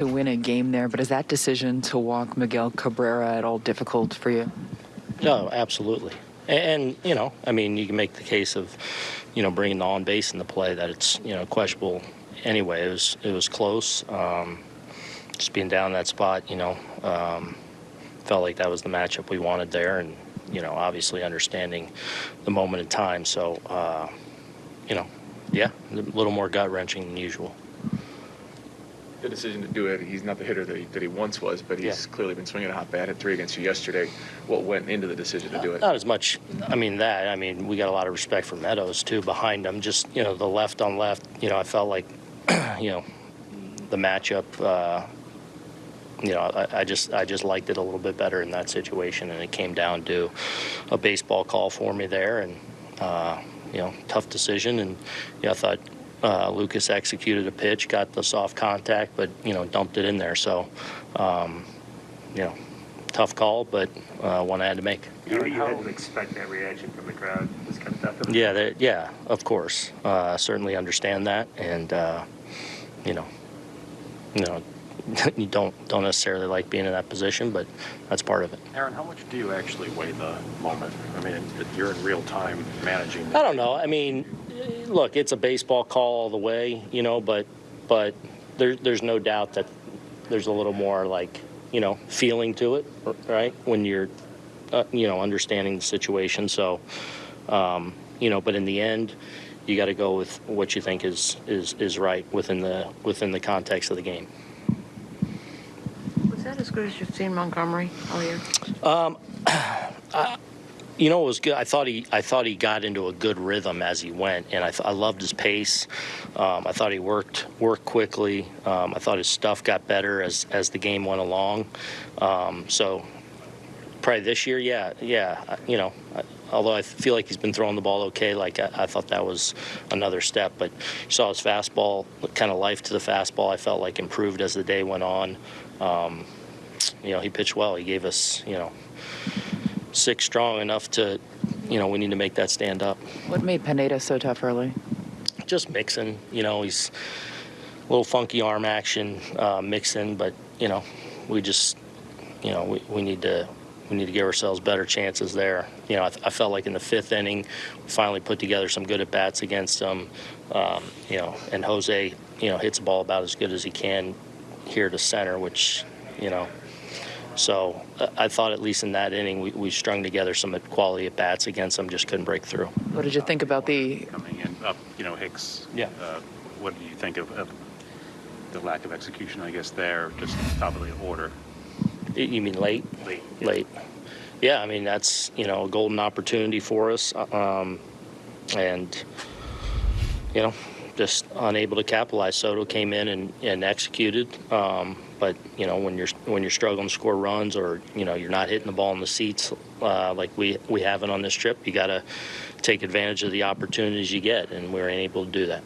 to win a game there, but is that decision to walk Miguel Cabrera at all difficult for you? No, absolutely. And, and, you know, I mean, you can make the case of, you know, bringing the on base into play that it's you know questionable. Anyway, it was it was close. Um, just being down that spot, you know, um, felt like that was the matchup we wanted there, and you know, obviously understanding the moment in time. So, uh, you know, yeah, a little more gut wrenching than usual. The decision to do it. He's not the hitter that he, that he once was, but he's Yeah. clearly been swinging a hot bat. Hit three against you yesterday. What went into the decision to do it? Not as much. I mean that. I mean we got a lot of respect for Meadows too behind him. Just you know the left on left. You know I felt like you know the matchup. Uh, you know I, I just I just liked it a little bit better in that situation, and it came down to a baseball call for me there, and uh, you know tough decision. And you know, I thought. Uh, Lucas executed a pitch, got the soft contact, but you know dumped it in there. So, um, you know, tough call, but uh, one I had to make. You, you had to expect that reaction from the crowd. It was kind of tough. Yeah, they- yeah, of course. Uh, certainly understand that, and uh, you know, you know, you don't don't necessarily like being in that position, but that's part of it. Aaron, how much do you actually weigh the moment? I mean, you're in real time managing. I don't know. I mean, look, it's a baseball call all the way, you know, but but there, there's no doubt that there's a little more like you know feeling to it, right? When you're uh, you know understanding the situation. So um, you know, but in the end. You got to go with what you think is, is, is right within the within the context of the game. Was that as good as you've seen Montgomery all year? You know, it was good. I thought he, I thought he got into a good rhythm as he went, and I, I loved his pace. Um, I thought he worked worked quickly. Um, I thought his stuff got better as as the game went along. Um, so, probably this year, yeah, yeah. You know, I, although I feel like he's been throwing the ball okay, like I, I thought that was another step. But you saw his fastball, kind of life to the fastball. I felt like improved as the day went on. Um, you know, he pitched well. He gave us, you know six strong enough to, you know, we need to make that stand up. What made Pineda so tough early? Just mixing, you know, he's a little funky arm action uh, mixing, but you know, we just, you know, we, we need to we need to give ourselves better chances there. You know, I, I felt like in the fifth inning, we finally put together some good at bats against them. Um, you know, and Jose, you know, hits the ball about as good as he can here to center, which, you know, so uh, I thought at least in that inning we, we strung together some quality at bats against them, just couldn't break through. What did you think about the? Coming in, up, you know, Hicks. Yeah. Uh, what do you think of, of the lack of execution, I guess, there, just top of the order? You mean late? Late. Late. Yeah, I mean that's you know a golden opportunity for us, uh, um, and you know just unable to capitalize. Soto came in and, and executed, um, but you know when you're when you're struggling to score runs or you know you're not hitting the ball in the seats uh, like we we haven't on this trip, you got to take advantage of the opportunities you get, and we were able to do that.